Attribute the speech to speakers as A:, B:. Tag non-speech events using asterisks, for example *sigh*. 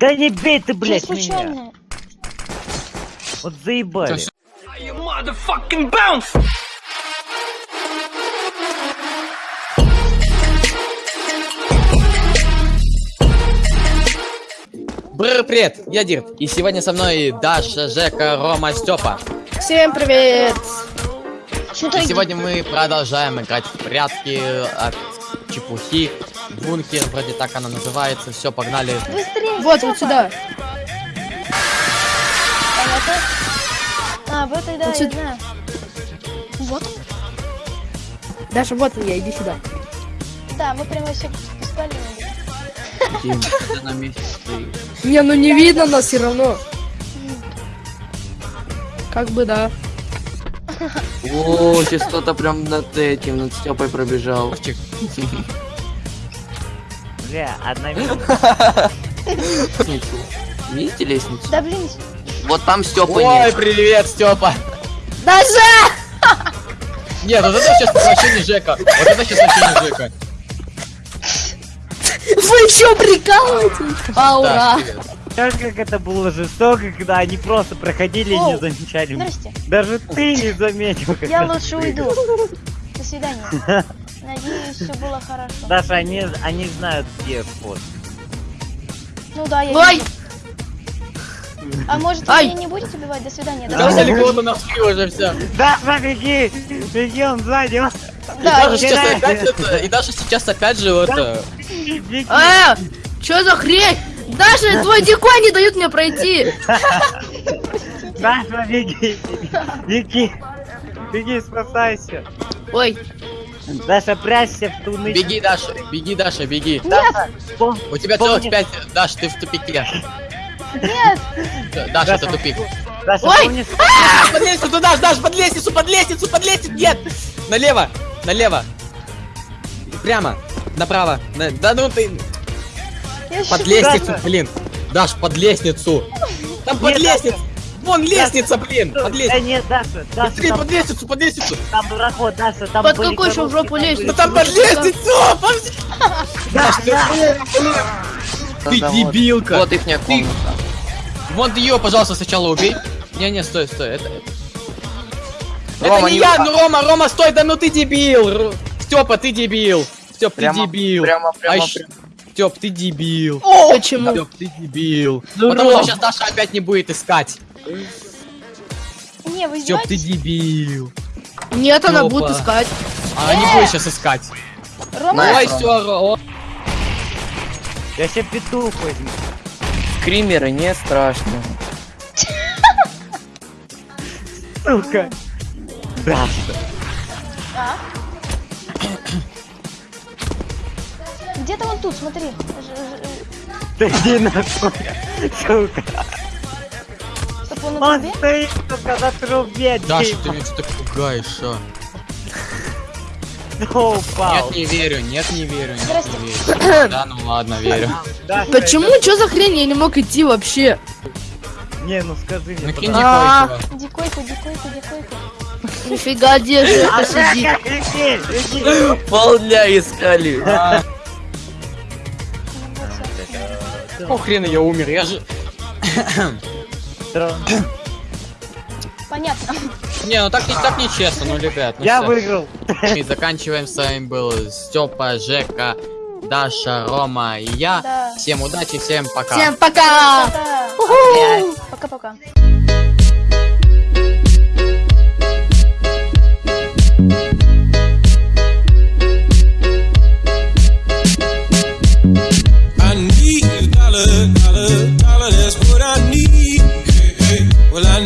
A: Да не бей ты, блядь, меня.
B: случайно.
A: Вот заебали.
C: Бррр, привет, я Дирт, и сегодня со мной Даша, Жека, Рома, Степа.
D: Всем привет!
C: И сегодня мы продолжаем играть в прятки от чепухи. Бункер, вроде так она называется. Все, погнали.
B: Быстрее.
D: Вот, вот сюда.
B: А, вот тогда
D: Вот
B: я
D: сюда.
B: знаю. Вот.
D: Даша, вот я, иди сюда.
B: Да, мы прямо все спали. *laughs*
D: Не, ну не видно нас все равно. Как бы да.
E: О, сейчас кто-то прям над этим, над Степой пробежал. *laughs*
A: Бля, одна минута. *laughs*
E: Лестницу. Видите лестницу?
B: Да блин,
E: Вот там Степы
C: Ой,
E: нет.
C: привет, Степа.
D: Даша!
C: Нет, вот это сейчас вообще не Жека. Вот это сейчас вообще не Жека.
D: Вы еще прикалываетесь? А, ура!
A: Знаешь, как это было жестоко, когда они просто проходили и не
B: Оу,
A: замечали.
B: здрасте.
A: Даже ты не заметил. как
B: Я лучше уйду. До свидания. *laughs* Надеюсь, все было хорошо.
A: Даша, они, они знают, где вход.
B: Ну да, я
D: Ой!
B: вижу. А может вы
D: Ай!
B: меня не будете убивать? До свидания. До
C: Там
B: свидания.
C: далеко-то нашли уже все.
A: Даша, беги! Беги, он сзади! он-
C: И
B: Да,
C: Даша сейчас опять это, и Даша сейчас опять же вот это.
A: Беги!
D: А, что за хрень? Даша, твой дикой не дают мне пройти.
A: Даша, беги! Беги! Беги, спасайся!
D: Ой,
A: Даша, прячься в туны.
C: Беги, Даша, беги, Даша, беги.
A: Даша, пом-
C: У тебя
A: помни-
C: целых пять. Даш, ты в тупике.
B: Нет!
C: Даша, это тупик.
A: Даша,
D: Ой!
A: помнишь?
C: Под лестницу, Даш, Даш, под лестницу, под лестницу, под лестницу, нет! Налево, налево. Прямо, направо. На- Да ну ты,
B: Я
C: под лестницу,
A: Даша.
C: блин. Даш, под лестницу. Там под
A: Нет,
C: лестницу. Вон лестница, блин, под
A: Да
C: лестницу.
A: нет, Даша, Даша,
C: Быстрее,
A: там,
C: под лестницу, под лестницу.
A: там дуракот, Даша, там
D: Под какой еще в жопу лезть?
C: Ну там под лестницу! ты, ты
E: Да, вот.
C: дебилка.
E: Вот ихняя комната.
C: Вон ты ее, пожалуйста, сначала убей. Не-не, стой, стой, это... Это
E: Рома,
C: не
E: не
C: я, ну Рома, Рома, стой, да ну ты дебил! Степа, ты дебил! Степ, ты
E: Прямо-
C: дебил!
E: прямо- прямо-
C: А щ- Степ, ты дебил!
D: почему?
C: Степ, ты дебил!
D: Ну,
C: Потому что сейчас Даша опять не будет искать!
B: Не, вы
C: Степ, ты дебил!
D: Нет, она
C: Опа.
D: будет искать.
C: Она не будет сейчас искать!
B: Рома,
E: Ой, Рома.
C: все,
A: Я себе петух возьму.
E: Скримеры не страшно.
A: Сука. Даша.
B: а? Где-то он тут, смотри.
A: Да иди нахуй. Сука.
B: Чтоб он на
A: Он
B: трубе?
A: стоит, сука, на трубе.
C: Даша,
A: типа.
C: ты меня что-то пугаешь, а? Нет, не верю, нет, не верю, нет, не верю. Да, ну ладно, верю.
D: Почему? Что за хрень? Я не мог идти вообще.
A: Не, ну скажи мне.
C: Накинь
D: А.
C: дикой
B: Дикойку, дикойку, дикойку.
D: Нифига, где же это сидит?
E: Полдня искали.
C: Какого хрена я умер? Я же...
B: Понятно.
C: Не, ну так, не- так нечестно, ну, ребят. Ну,
A: Я
C: всё.
A: выиграл.
C: И заканчиваем. С вами был Степа, Жека, Даша, Рома и я.
B: Да.
C: Всем удачи, всем пока.
D: Всем пока!
B: Пока-пока.
D: dollar,
B: dollar, that's what I need. Hey, hey. Well, I